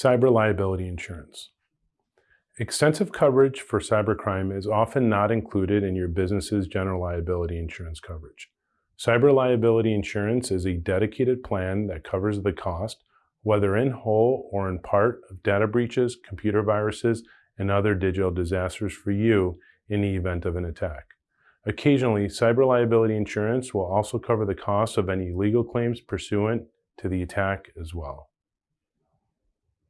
Cyber liability insurance. Extensive coverage for cybercrime is often not included in your business's general liability insurance coverage. Cyber liability insurance is a dedicated plan that covers the cost, whether in whole or in part, of data breaches, computer viruses, and other digital disasters for you in the event of an attack. Occasionally, cyber liability insurance will also cover the cost of any legal claims pursuant to the attack as well.